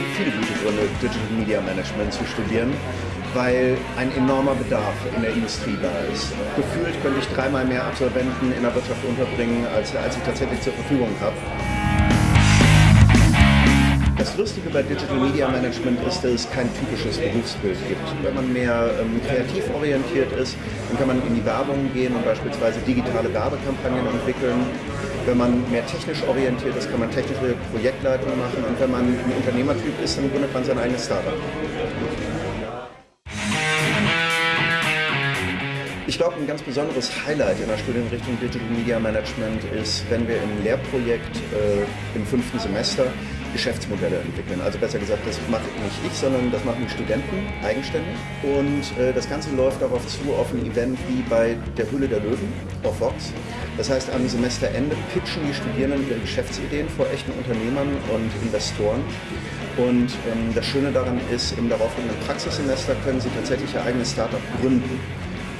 gibt viele gute Gründe, Digital Media Management zu studieren, weil ein enormer Bedarf in der Industrie da ist. Gefühlt könnte ich dreimal mehr Absolventen in der Wirtschaft unterbringen, als, als ich tatsächlich zur Verfügung habe. Das Lustige bei Digital Media Management ist, dass es kein typisches Berufsbild gibt. Wenn man mehr ähm, kreativ orientiert ist, dann kann man in die Werbung gehen und beispielsweise digitale Werbekampagnen entwickeln. Wenn man mehr technisch orientiert ist, kann man technische Projektleitung machen. Und wenn man ein Unternehmertyp ist, dann gründet man sein eigenes Startup. Ich glaube, ein ganz besonderes Highlight in der Studienrichtung Digital Media Management ist, wenn wir im Lehrprojekt äh, im fünften Semester Geschäftsmodelle entwickeln. Also besser gesagt, das mache nicht ich, sondern das machen die Studenten eigenständig. Und äh, das Ganze läuft darauf zu, auf ein Event wie bei der Hülle der Löwen auf Vox. Das heißt, am Semesterende pitchen die Studierenden ihre Geschäftsideen vor echten Unternehmern und Investoren. Und ähm, das Schöne daran ist, im darauffolgenden Praxissemester können sie tatsächlich ihr eigenes Startup gründen,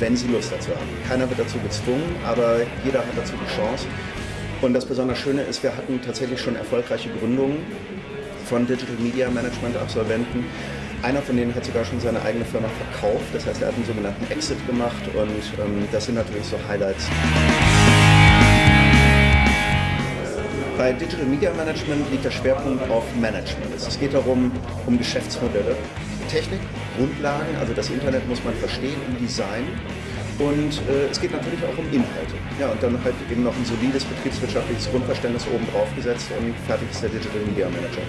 wenn sie Lust dazu haben. Keiner wird dazu gezwungen, aber jeder hat dazu die Chance. Und das besonders Schöne ist, wir hatten tatsächlich schon erfolgreiche Gründungen von Digital Media Management Absolventen. Einer von denen hat sogar schon seine eigene Firma verkauft, das heißt, er hat einen sogenannten Exit gemacht und ähm, das sind natürlich so Highlights. Bei Digital Media Management liegt der Schwerpunkt auf Management. Es geht darum, um Geschäftsmodelle, Technik, Grundlagen, also das Internet muss man verstehen Design und äh, es geht natürlich auch um Inhalte. Ja, und dann halt eben noch ein solides betriebswirtschaftliches Grundverständnis oben drauf gesetzt und fertig ist der Digital Media Manager.